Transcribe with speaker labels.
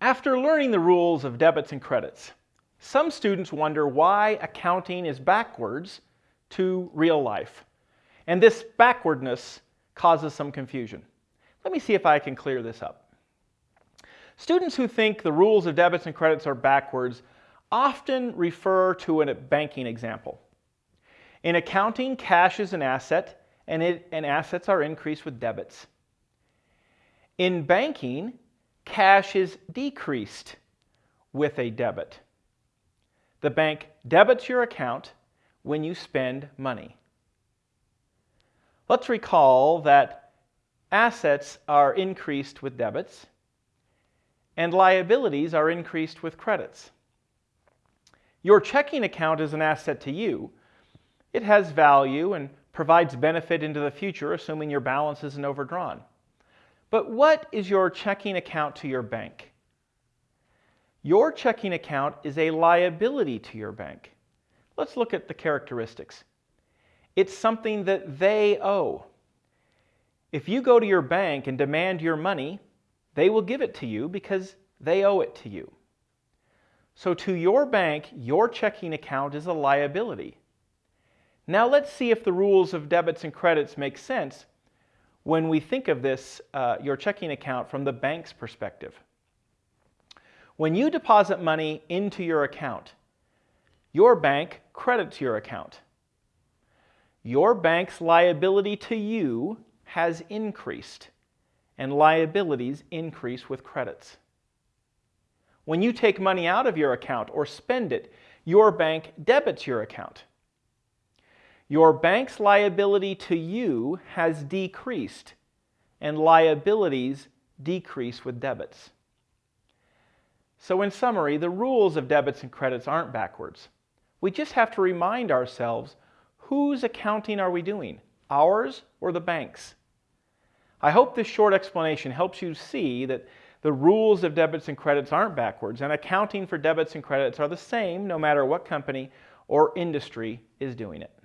Speaker 1: After learning the rules of debits and credits, some students wonder why accounting is backwards to real life. And this backwardness causes some confusion. Let me see if I can clear this up. Students who think the rules of debits and credits are backwards often refer to a banking example. In accounting, cash is an asset, and, it, and assets are increased with debits. In banking, cash is decreased with a debit. The bank debits your account when you spend money. Let's recall that assets are increased with debits and liabilities are increased with credits. Your checking account is an asset to you. It has value and provides benefit into the future, assuming your balance isn't overdrawn. But what is your checking account to your bank? Your checking account is a liability to your bank. Let's look at the characteristics. It's something that they owe. If you go to your bank and demand your money, they will give it to you because they owe it to you. So to your bank, your checking account is a liability. Now let's see if the rules of debits and credits make sense when we think of this, uh, your checking account from the bank's perspective. When you deposit money into your account, your bank credits your account. Your bank's liability to you has increased, and liabilities increase with credits. When you take money out of your account or spend it, your bank debits your account. Your bank's liability to you has decreased, and liabilities decrease with debits. So in summary, the rules of debits and credits aren't backwards. We just have to remind ourselves, whose accounting are we doing? Ours or the bank's? I hope this short explanation helps you see that the rules of debits and credits aren't backwards, and accounting for debits and credits are the same no matter what company or industry is doing it.